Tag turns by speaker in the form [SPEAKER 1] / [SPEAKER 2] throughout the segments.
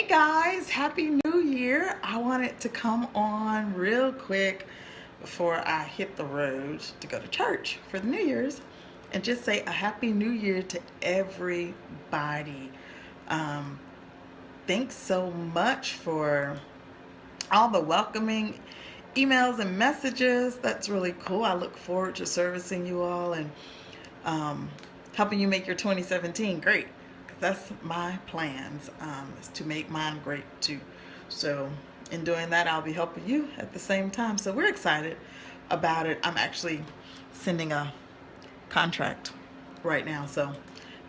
[SPEAKER 1] guys, Happy New Year. I wanted to come on real quick before I hit the road to go to church for the New Year's and just say a Happy New Year to everybody. Um, thanks so much for all the welcoming emails and messages. That's really cool. I look forward to servicing you all and um, helping you make your 2017 great that's my plans um, is to make mine great too. So in doing that, I'll be helping you at the same time. So we're excited about it. I'm actually sending a contract right now. So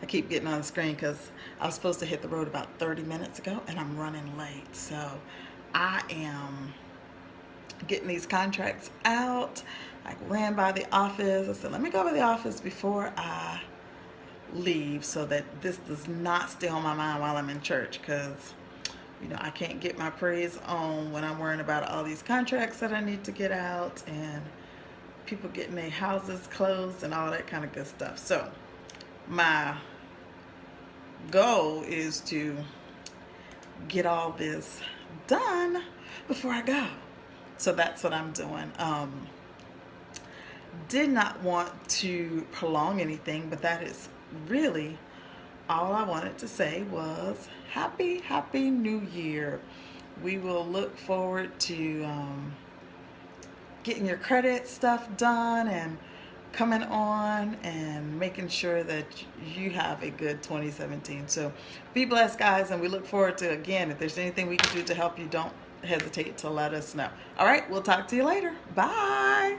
[SPEAKER 1] I keep getting on the screen because I was supposed to hit the road about 30 minutes ago and I'm running late. So I am getting these contracts out. I ran by the office. I said, let me go by the office before I leave so that this does not stay on my mind while I'm in church because you know I can't get my praise on when I'm worrying about all these contracts that I need to get out and people getting their houses closed and all that kind of good stuff. So my goal is to get all this done before I go. So that's what I'm doing. Um, did not want to prolong anything but that is really all I wanted to say was happy, happy new year. We will look forward to um, getting your credit stuff done and coming on and making sure that you have a good 2017. So be blessed guys and we look forward to again if there's anything we can do to help you don't hesitate to let us know. All right, we'll talk to you later. Bye.